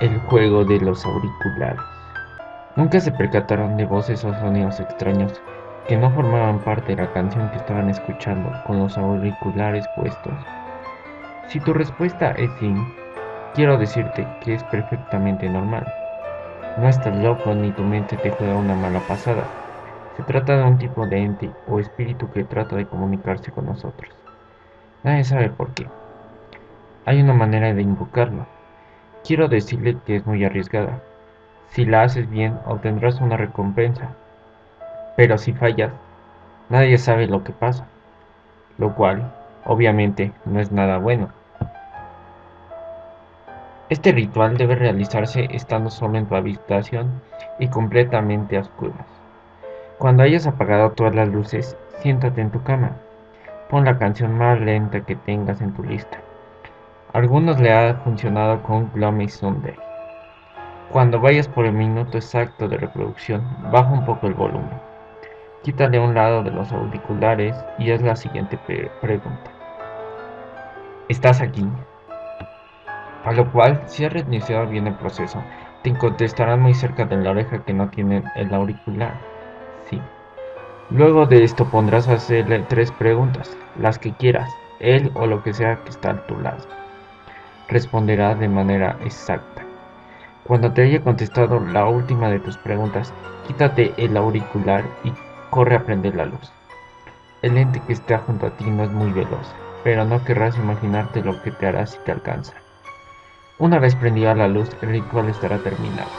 El juego de los auriculares. Nunca se percataron de voces o sonidos extraños que no formaban parte de la canción que estaban escuchando con los auriculares puestos. Si tu respuesta es sí, quiero decirte que es perfectamente normal. No estás loco ni tu mente te juega una mala pasada. Se trata de un tipo de ente o espíritu que trata de comunicarse con nosotros. Nadie sabe por qué. Hay una manera de invocarlo Quiero decirle que es muy arriesgada. Si la haces bien, obtendrás una recompensa. Pero si fallas, nadie sabe lo que pasa. Lo cual, obviamente, no es nada bueno. Este ritual debe realizarse estando solo en tu habitación y completamente a oscuras. Cuando hayas apagado todas las luces, siéntate en tu cama. Pon la canción más lenta que tengas en tu lista algunos le ha funcionado con Gloomy Sunday. Cuando vayas por el minuto exacto de reproducción, baja un poco el volumen. Quítale un lado de los auriculares y es la siguiente pregunta. ¿Estás aquí? A lo cual, si has reiniciado bien el proceso, te contestarán muy cerca de la oreja que no tienen el auricular. Sí. Luego de esto pondrás a hacerle tres preguntas, las que quieras, él o lo que sea que está a tu lado responderá de manera exacta. Cuando te haya contestado la última de tus preguntas, quítate el auricular y corre a prender la luz. El ente que está junto a ti no es muy veloz, pero no querrás imaginarte lo que te hará si te alcanza. Una vez prendida la luz, el ritual estará terminado.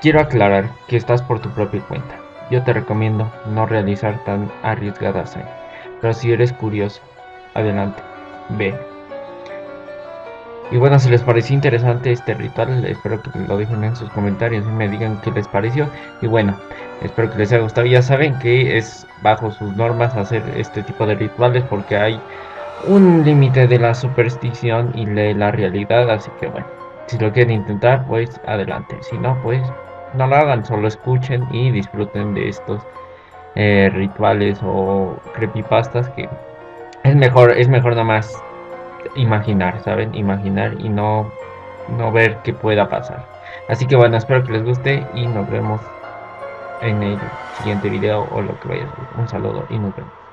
Quiero aclarar que estás por tu propia cuenta. Yo te recomiendo no realizar tan arriesgadas pero si eres curioso, adelante, ve. Y bueno, si les pareció interesante este ritual, espero que lo dejen en sus comentarios y me digan qué les pareció. Y bueno, espero que les haya gustado. Ya saben que es bajo sus normas hacer este tipo de rituales porque hay un límite de la superstición y de la realidad. Así que bueno, si lo quieren intentar, pues adelante. Si no, pues no lo hagan, solo escuchen y disfruten de estos eh, rituales o creepypastas que es mejor, es mejor nada más imaginar, ¿saben? Imaginar y no, no ver qué pueda pasar. Así que bueno, espero que les guste y nos vemos en el siguiente video o lo que vaya a ser. Un saludo y nos vemos.